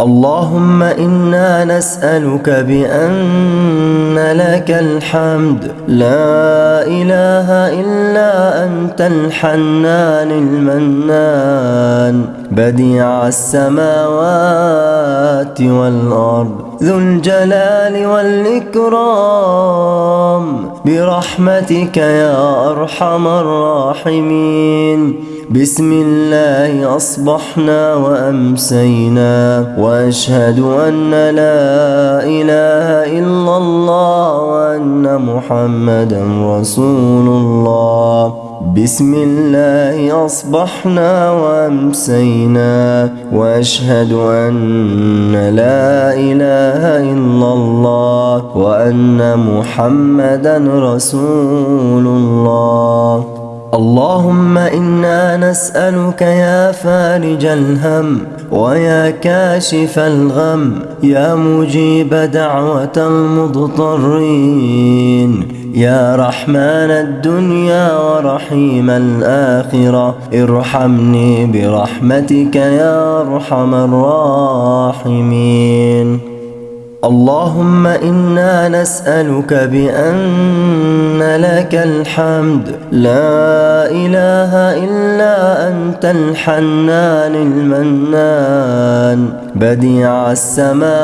اللهم إنا نسألك بأن لك الحمد. لا إله إلا أنت الحنان المنان. بديع السماوات والأرض. ذو الجلال والإكرام. برحمتك يا أرحم الراحمين. بسم الله أصبحنا وأمسينا. وأشهد أن لا إله إلا الله وأن محمدا رسول الله. بسم الله أصبحنا وأمسينا. وأشهد أن لا إله إلا الله وأن محمدا رسول الله اللهم إنا نسألك يا فارج الهم ويا كاشف الغم يا مجيب دعوة المضطرين يا رحمن الدنيا ورحيم الآخرة ارحمني برحمتك يا أرحم الراحمين اللهم إنا نسألك بأن لك الحمد. لا إله إلا أنت الحنان المنان. بديع السماوات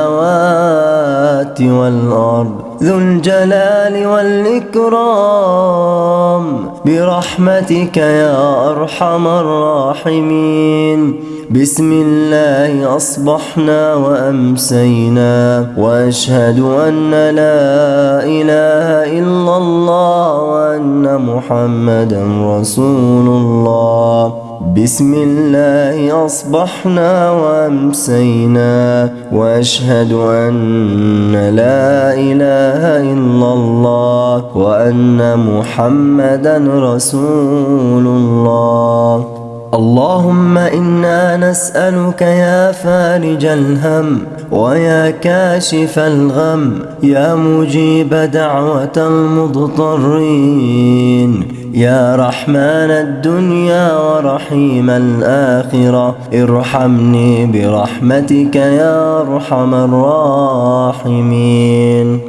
والأرض. ذو الجلال والإكرام. برحمتك يا أرحم الراحمين. بسم الله أصبحنا وأمسينا. وأشهد أن لا إله إلا الله وأن محمدا رسول الله. بسم الله أصبحنا وأمسينا وأشهد أن لا إله إلا الله وأن محمدا رسول الله. اللهم إنا نسألك يا فارج الهم ويا كاشف الغم يا مجيب دعوة المضطرين يا رحمن الدنيا ورحيم الآخرة ارحمني برحمتك يا أرحم الراحمين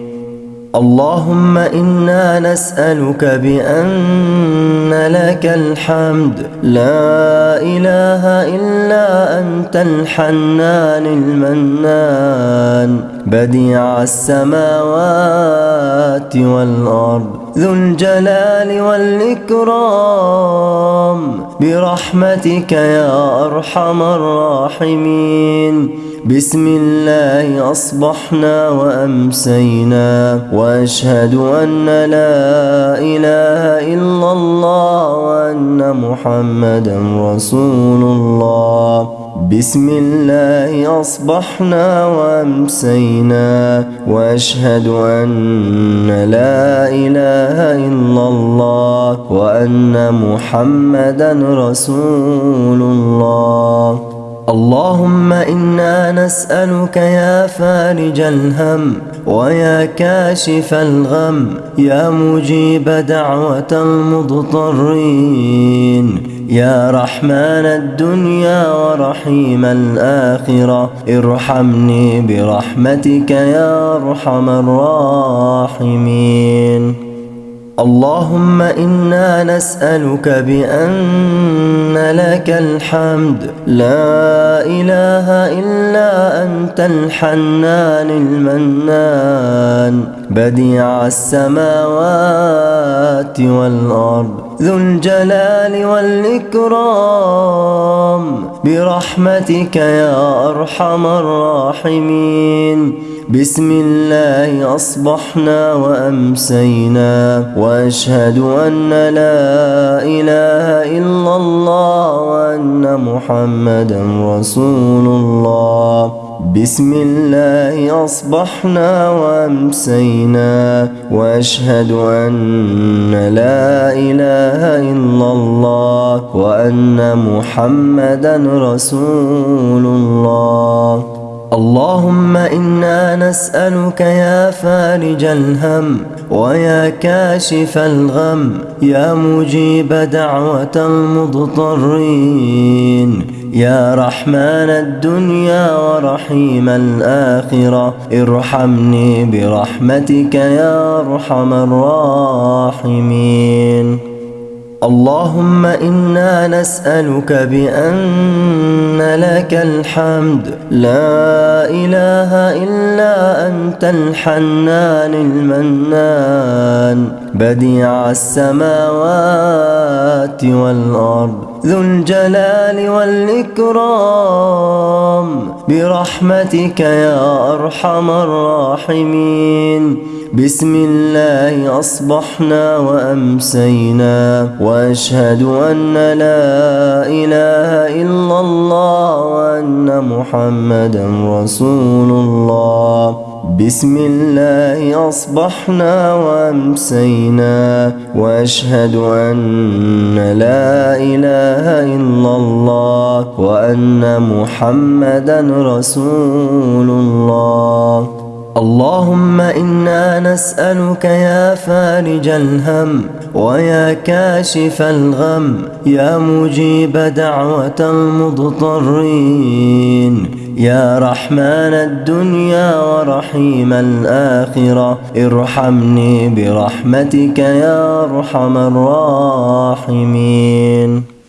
اللهم إنا نسألك بأن لك الحمد. لا إله إلا أنت الحنان المنان. بديع السماوات والأرض. ذو الجلال والإكرام. برحمتك يا أرحم الراحمين. بسم الله أصبحنا وأمسينا وأشهد أن لا إله إلا الله وأن محمدا رسول الله. بسم الله أصبحنا وأمسينا وأشهد أن لا إله إلا الله وأن محمدا رسول الله. اللهم إنا نسألك يا فارج الهم ويا كاشف الغم يا مجيب دعوة المضطرين يا رحمن الدنيا ورحيم الآخرة ارحمني برحمتك يا أرحم الراحمين اللهم إنا نسألك بأن لك الحمد. لا إله إلا أنت الحنان المنان. بديع السماوات والأرض. ذو الجلال والإكرام. برحمتك يا أرحم الراحمين. بسم الله أصبحنا وأمسينا وأشهد أن لا إله إلا الله وأن محمدا رسول الله. بسم الله أصبحنا وأمسينا وأشهد أن لا إله إلا الله وأن محمدا رسول الله. اللهم إنا نسألك يا فارج الهم ويا كاشف الغم يا مجيب دعوة المضطرين يا رحمن الدنيا ورحيم الآخرة ارحمني برحمتك يا أرحم الراحمين اللهم إنا نسألك بأن لك الحمد. لا إله إلا أنت الحنان المنان. بديع السماوات والأرض. ذو الجلال والإكرام. برحمتك يا أرحم الراحمين. بسم الله أصبحنا وأمسينا وأشهد أن لا إله إلا الله وأن محمدا رسول الله. بسم الله أصبحنا وأمسينا وأشهد أن لا إله إلا الله وأن محمدا رسول الله. اللهم إنا نسألك يا فارج الهم ويا كاشف الغم يا مجيب دعوة المضطرين يا رحمن الدنيا ورحيم الآخرة ارحمني برحمتك يا أرحم الراحمين